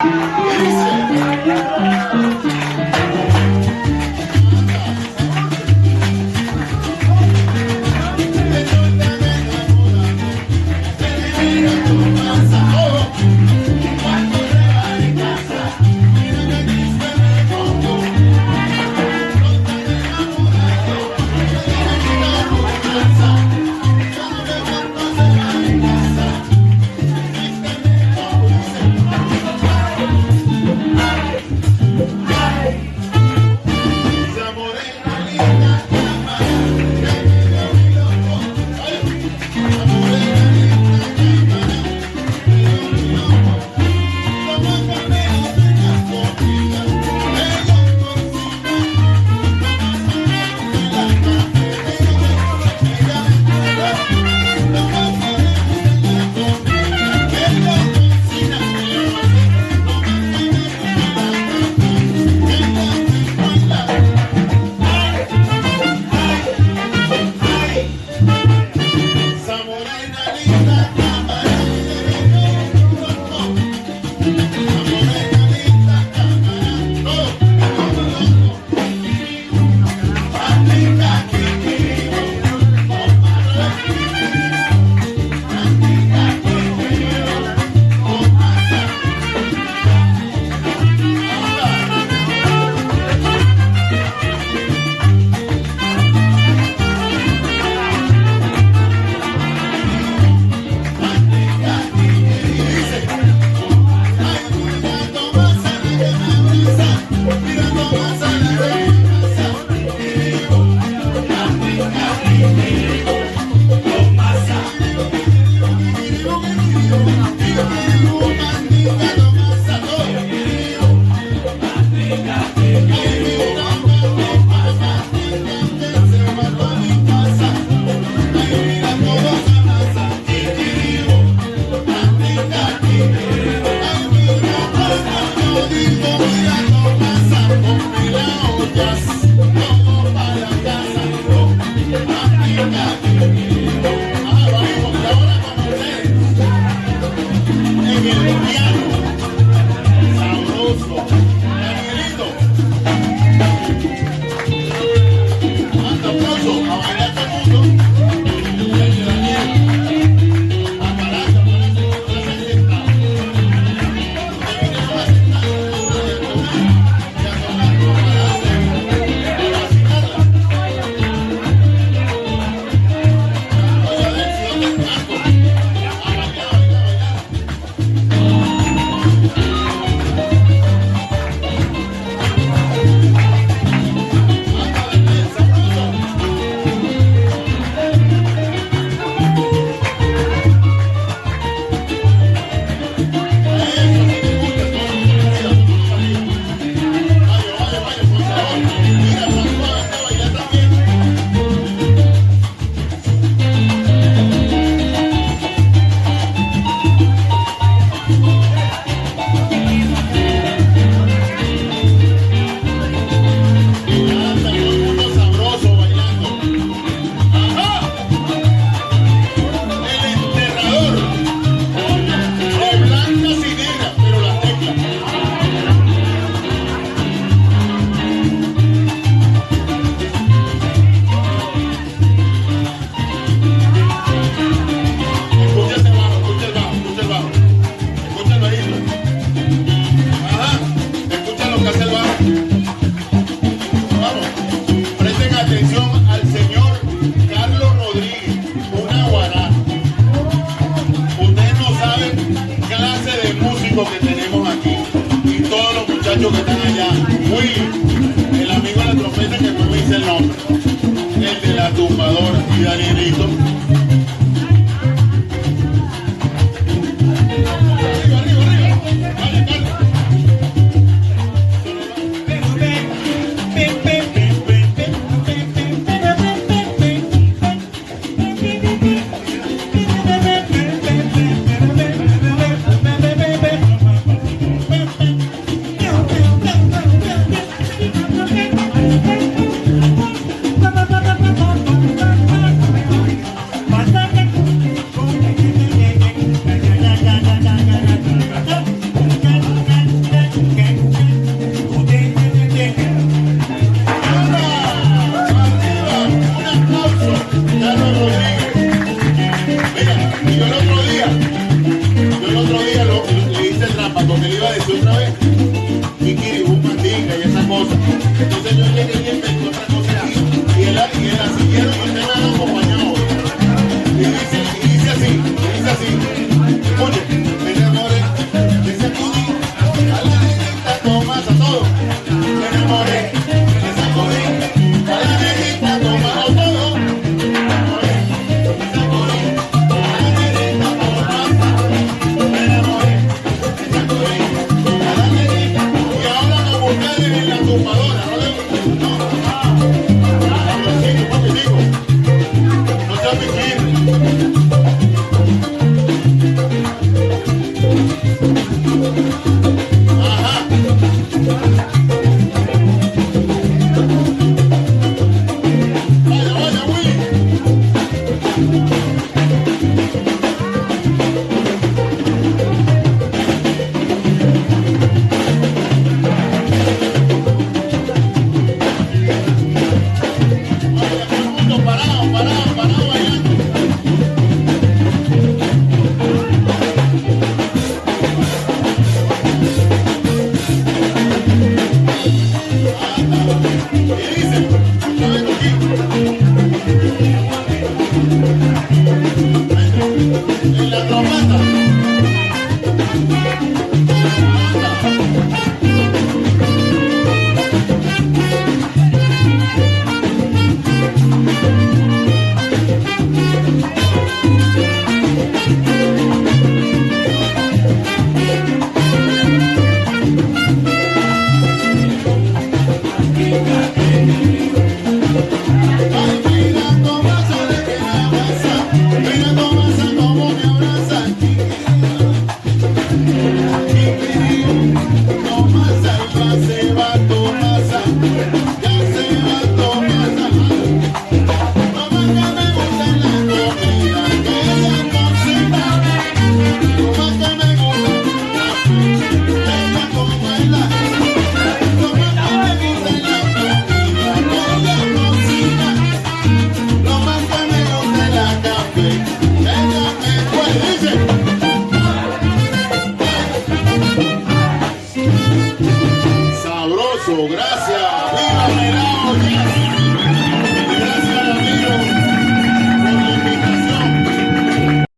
Assim. Let's go. que tenemos aquí y todos los muchachos que están allá. Willy, el amigo de la trompeta que no me dice el nombre, el de la tumbadora y Danielito. pudim.